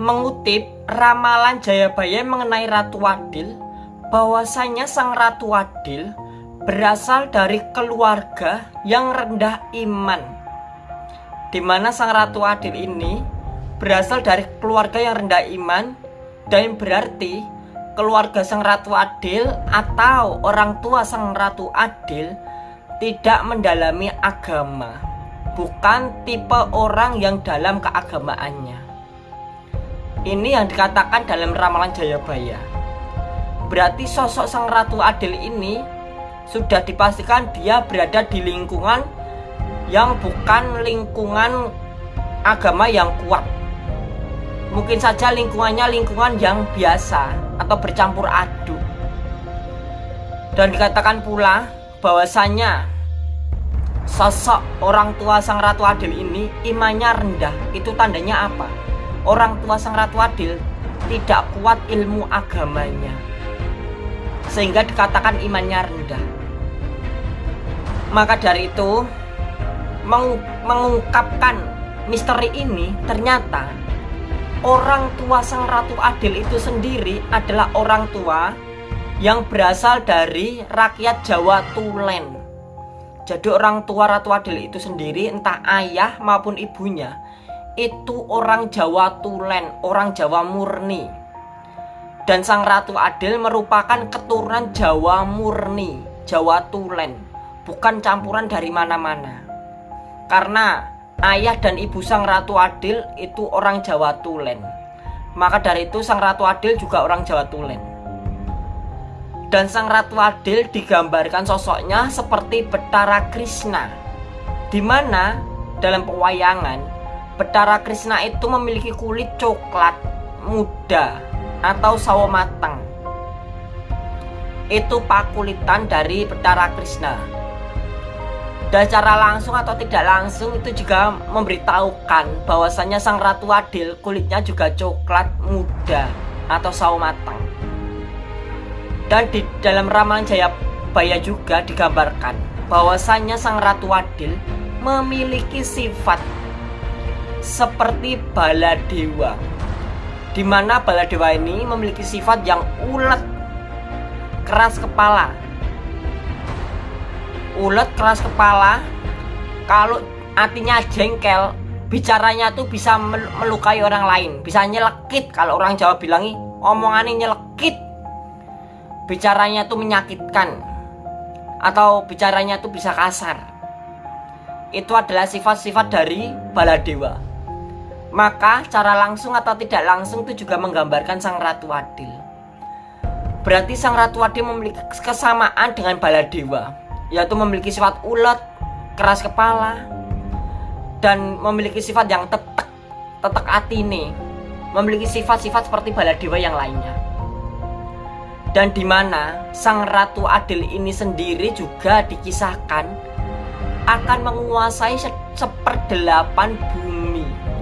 mengutip ramalan Jayabaya mengenai Ratu Adil bahwasanya sang Ratu Adil berasal dari keluarga yang rendah iman di mana sang Ratu Adil ini berasal dari keluarga yang rendah iman dan berarti keluarga sang Ratu Adil atau orang tua sang Ratu Adil tidak mendalami agama bukan tipe orang yang dalam keagamaannya ini yang dikatakan dalam ramalan Jayabaya. Berarti sosok sang Ratu Adil ini sudah dipastikan dia berada di lingkungan yang bukan lingkungan agama yang kuat. Mungkin saja lingkungannya lingkungan yang biasa atau bercampur aduk. Dan dikatakan pula bahwasanya sosok orang tua sang Ratu Adil ini imannya rendah. Itu tandanya apa? Orang tua sang Ratu Adil tidak kuat ilmu agamanya sehingga dikatakan imannya rendah. Maka dari itu mengungkapkan misteri ini ternyata orang tua sang Ratu Adil itu sendiri adalah orang tua yang berasal dari rakyat Jawa Tulen. Jadi orang tua Ratu Adil itu sendiri entah ayah maupun ibunya itu orang Jawa Tulen, orang Jawa murni. Dan Sang Ratu Adil merupakan keturunan Jawa murni, Jawa Tulen, bukan campuran dari mana-mana. Karena ayah dan ibu Sang Ratu Adil itu orang Jawa Tulen. Maka dari itu Sang Ratu Adil juga orang Jawa Tulen. Dan Sang Ratu Adil digambarkan sosoknya seperti Betara Krishna, di mana dalam pewayangan Betara Krishna itu memiliki kulit coklat muda atau sawo matang. Itu pakulitan dari Betara Krishna. Dan cara langsung atau tidak langsung itu juga memberitahukan bahwasanya sang Ratu Adil kulitnya juga coklat muda atau sawo matang. Dan di dalam ramalan Jayabaya juga digambarkan bahwasanya sang Ratu Adil memiliki sifat seperti baladewa di baladewa ini memiliki sifat yang ulet keras kepala. Ulet keras kepala kalau artinya jengkel bicaranya tuh bisa melukai orang lain bisa nyelekit. Kalau orang Jawa bilangi omongannya nyelekit. Bicaranya tuh menyakitkan atau bicaranya tuh bisa kasar. Itu adalah sifat-sifat dari baladewa maka cara langsung atau tidak langsung itu juga menggambarkan sang Ratu Adil. Berarti sang Ratu Adil memiliki kesamaan dengan Baladewa, yaitu memiliki sifat ulet, keras kepala, dan memiliki sifat yang tetek, tetek atine, memiliki sifat-sifat seperti Baladewa yang lainnya. Dan di mana sang Ratu Adil ini sendiri juga dikisahkan akan menguasai seperdelapan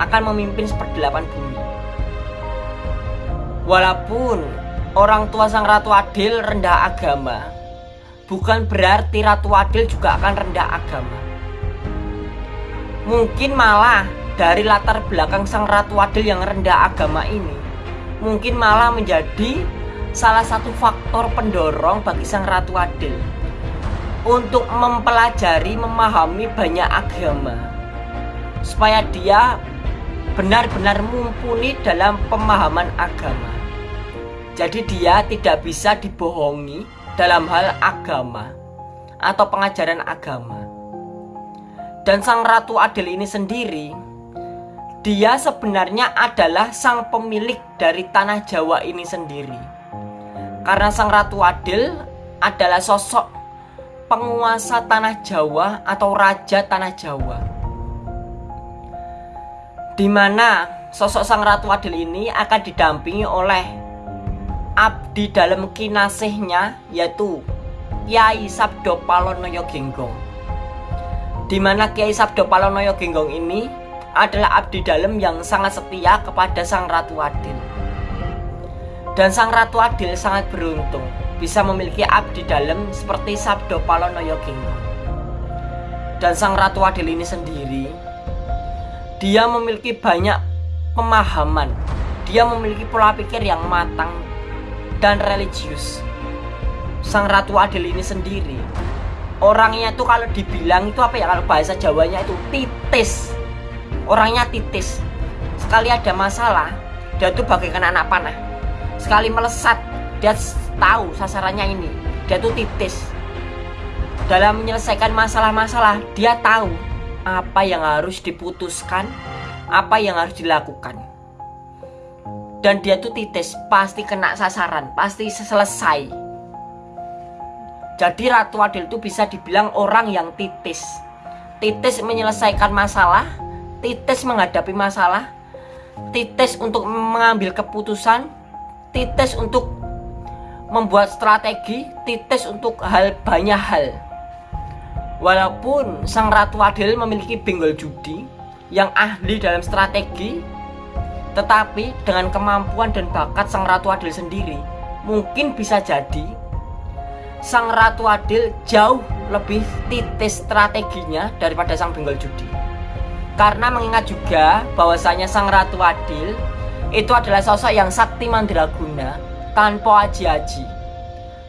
akan memimpin seperdelapan bumi. Walaupun orang tua sang Ratu Adil rendah agama, bukan berarti Ratu Adil juga akan rendah agama. Mungkin malah dari latar belakang sang Ratu Adil yang rendah agama ini, mungkin malah menjadi salah satu faktor pendorong bagi sang Ratu Adil untuk mempelajari, memahami banyak agama supaya dia benar-benar mumpuni dalam pemahaman agama. Jadi dia tidak bisa dibohongi dalam hal agama atau pengajaran agama. Dan sang Ratu Adil ini sendiri, dia sebenarnya adalah sang pemilik dari tanah Jawa ini sendiri. Karena sang Ratu Adil adalah sosok penguasa tanah Jawa atau raja tanah Jawa di mana sosok sang Ratu Adil ini akan didampingi oleh abdi dalam kinasihnya yaitu Kiai Sabdo Palonoyo Genggong. Di mana Kiai Sabdo Palonoyo Genggong ini adalah abdi dalam yang sangat setia kepada sang Ratu Adil. Dan sang Ratu Adil sangat beruntung bisa memiliki abdi dalam seperti Sabdo Palonoyo Genggong. Dan sang Ratu Adil ini sendiri dia memiliki banyak pemahaman dia memiliki pola pikir yang matang dan religius. Sang Ratu Adil ini sendiri orangnya tuh kalau dibilang itu apa ya kalau bahasa Jawanya itu titis. Orangnya titis. Sekali ada masalah, dia tuh bagaikan anak panah. Sekali melesat, dia tahu sasarannya ini. Dia tuh titis. Dalam menyelesaikan masalah-masalah, dia tahu apa yang harus diputuskan, apa yang harus dilakukan. Dan dia tuh titis pasti kena sasaran pasti selesai. Jadi Ratu Adil itu bisa dibilang orang yang titis. Titis menyelesaikan masalah titis menghadapi masalah titis untuk mengambil keputusan titis untuk membuat strategi titis untuk hal banyak hal walaupun sang Ratu Adil memiliki benggol judi yang ahli dalam strategi tetapi dengan kemampuan dan bakat Sang Ratu Adil sendiri, mungkin bisa jadi Sang Ratu Adil jauh lebih titis strateginya daripada Sang Benggol Judi. Karena mengingat juga bahwasanya Sang Ratu Adil itu adalah sosok yang sakti mandraguna tanpa aji-aji.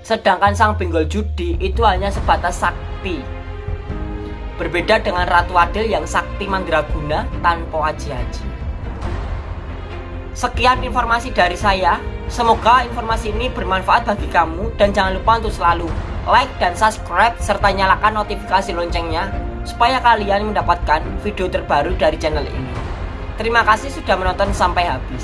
Sedangkan Sang Benggol Judi itu hanya sebatas sakti. Berbeda dengan Ratu Adil yang sakti mandraguna tanpa aji-aji. Sekian informasi dari saya. Semoga informasi ini bermanfaat bagi kamu dan jangan lupa untuk selalu like dan subscribe serta nyalakan notifikasi loncengnya supaya kalian mendapatkan video terbaru dari channel ini. Terima kasih sudah menonton sampai habis.